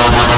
Yeah.